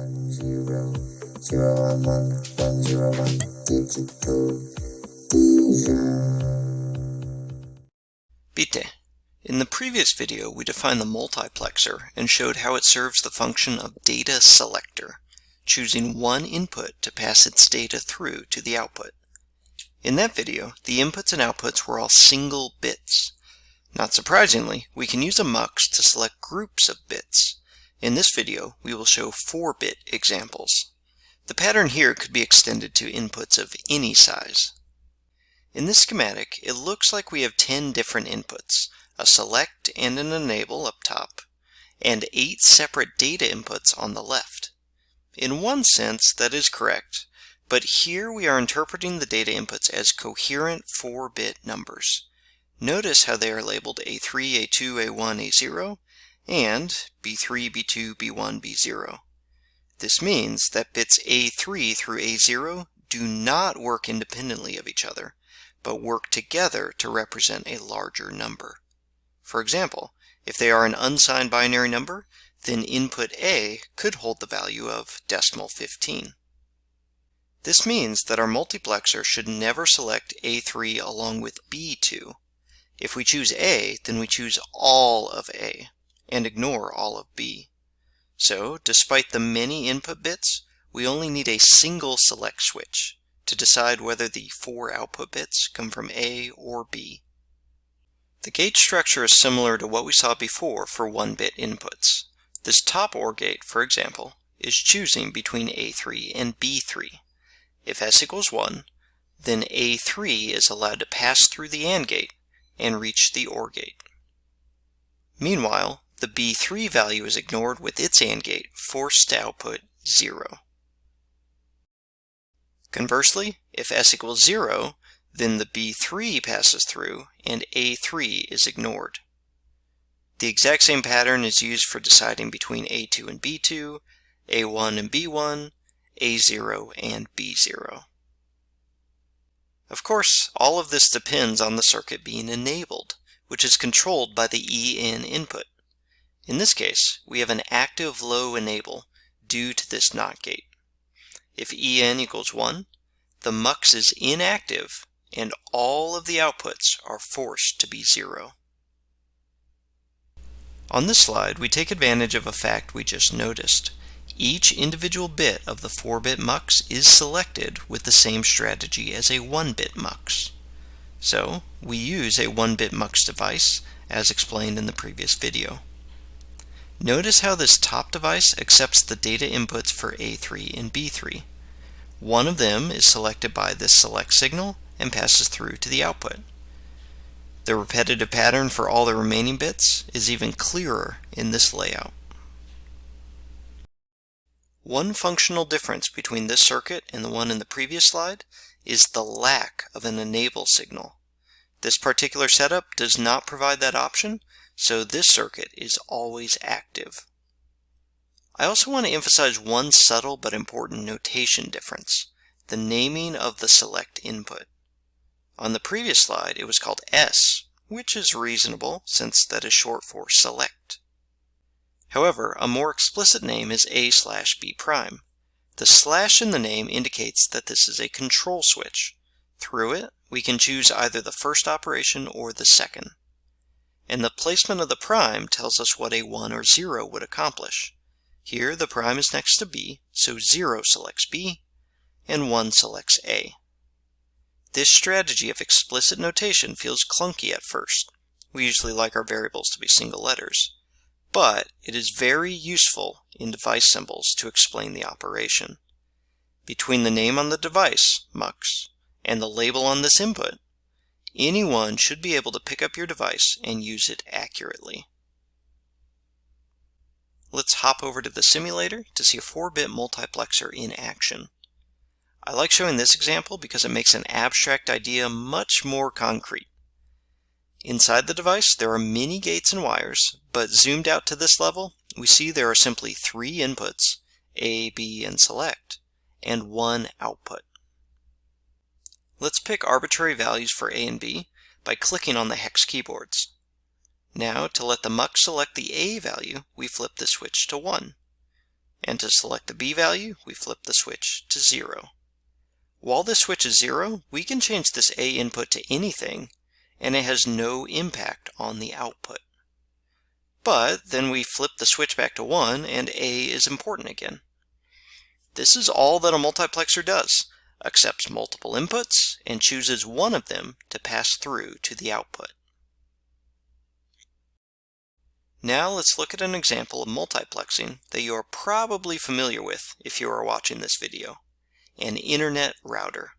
one zero zero one one one zero one digital. In the previous video, we defined the multiplexer and showed how it serves the function of data selector, choosing one input to pass its data through to the output. In that video, the inputs and outputs were all single bits. Not surprisingly, we can use a mux to select groups of bits. In this video, we will show 4-bit examples. The pattern here could be extended to inputs of any size. In this schematic, it looks like we have 10 different inputs, a select and an enable up top, and 8 separate data inputs on the left. In one sense, that is correct, but here we are interpreting the data inputs as coherent 4-bit numbers. Notice how they are labeled A3, A2, A1, A0, and B3, B2, B1, B0. This means that bits A3 through A0 do not work independently of each other, but work together to represent a larger number. For example, if they are an unsigned binary number, then input A could hold the value of decimal 15. This means that our multiplexer should never select A3 along with B2. If we choose A, then we choose all of A and ignore all of B. So, despite the many input bits, we only need a single select switch to decide whether the four output bits come from A or B. The gate structure is similar to what we saw before for one-bit inputs. This top OR gate, for example, is choosing between A3 and B3. If S equals 1, then A3 is allowed to pass through the AND gate and reach the OR gate. Meanwhile, the B3 value is ignored with its AND gate, forced to output 0. Conversely, if S equals 0, then the B3 passes through and A3 is ignored. The exact same pattern is used for deciding between A2 and B2, A1 and B1, A0 and B0. Of course, all of this depends on the circuit being enabled, which is controlled by the EN input. In this case, we have an active low enable due to this NOT gate. If En equals 1, the mux is inactive and all of the outputs are forced to be 0. On this slide, we take advantage of a fact we just noticed. Each individual bit of the 4-bit mux is selected with the same strategy as a 1-bit mux. So, we use a 1-bit mux device, as explained in the previous video. Notice how this top device accepts the data inputs for A3 and B3. One of them is selected by this select signal and passes through to the output. The repetitive pattern for all the remaining bits is even clearer in this layout. One functional difference between this circuit and the one in the previous slide is the lack of an enable signal. This particular setup does not provide that option, so this circuit is always active. I also want to emphasize one subtle but important notation difference, the naming of the select input. On the previous slide it was called S, which is reasonable since that is short for select. However, a more explicit name is A slash B prime. The slash in the name indicates that this is a control switch. Through it, we can choose either the first operation or the second and the placement of the prime tells us what a 1 or 0 would accomplish. Here the prime is next to b, so 0 selects b, and 1 selects a. This strategy of explicit notation feels clunky at first. We usually like our variables to be single letters. But it is very useful in device symbols to explain the operation. Between the name on the device, MUX, and the label on this input, Anyone should be able to pick up your device and use it accurately. Let's hop over to the simulator to see a 4-bit multiplexer in action. I like showing this example because it makes an abstract idea much more concrete. Inside the device there are many gates and wires, but zoomed out to this level, we see there are simply three inputs, A, B, and select, and one output. Let's pick arbitrary values for A and B by clicking on the hex keyboards. Now, to let the mux select the A value, we flip the switch to 1. And to select the B value, we flip the switch to 0. While this switch is 0, we can change this A input to anything, and it has no impact on the output. But then we flip the switch back to 1, and A is important again. This is all that a multiplexer does, accepts multiple inputs, and chooses one of them to pass through to the output. Now let's look at an example of multiplexing that you are probably familiar with if you are watching this video, an internet router.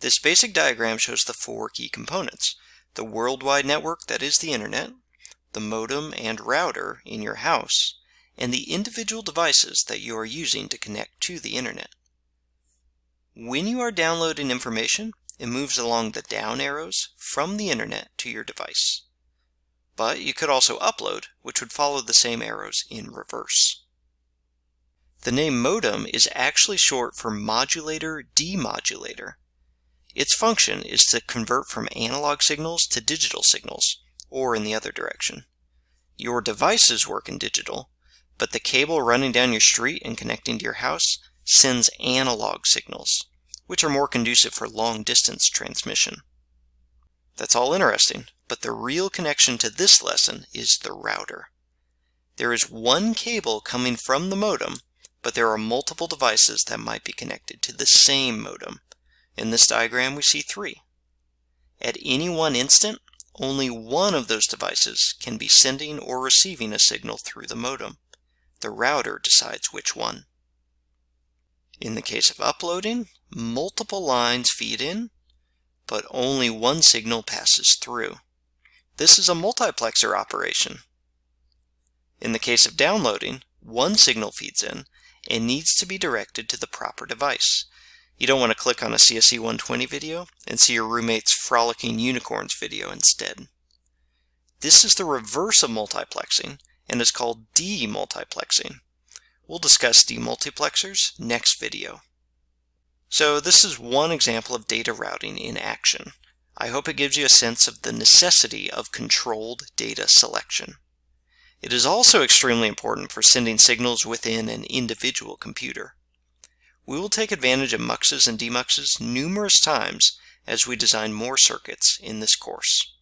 This basic diagram shows the four key components, the worldwide network that is the internet, the modem and router in your house, and the individual devices that you are using to connect to the internet. When you are downloading information, it moves along the down arrows from the internet to your device but you could also upload, which would follow the same arrows in reverse. The name modem is actually short for modulator demodulator. Its function is to convert from analog signals to digital signals, or in the other direction. Your devices work in digital, but the cable running down your street and connecting to your house sends analog signals, which are more conducive for long distance transmission. That's all interesting, but the real connection to this lesson is the router. There is one cable coming from the modem, but there are multiple devices that might be connected to the same modem. In this diagram we see three. At any one instant, only one of those devices can be sending or receiving a signal through the modem. The router decides which one. In the case of uploading, multiple lines feed in, but only one signal passes through. This is a multiplexer operation. In the case of downloading, one signal feeds in and needs to be directed to the proper device. You don't want to click on a CSE 120 video and see your roommate's frolicking unicorns video instead. This is the reverse of multiplexing and is called demultiplexing. We'll discuss demultiplexers next video. So this is one example of data routing in action. I hope it gives you a sense of the necessity of controlled data selection. It is also extremely important for sending signals within an individual computer. We will take advantage of muxes and demuxes numerous times as we design more circuits in this course.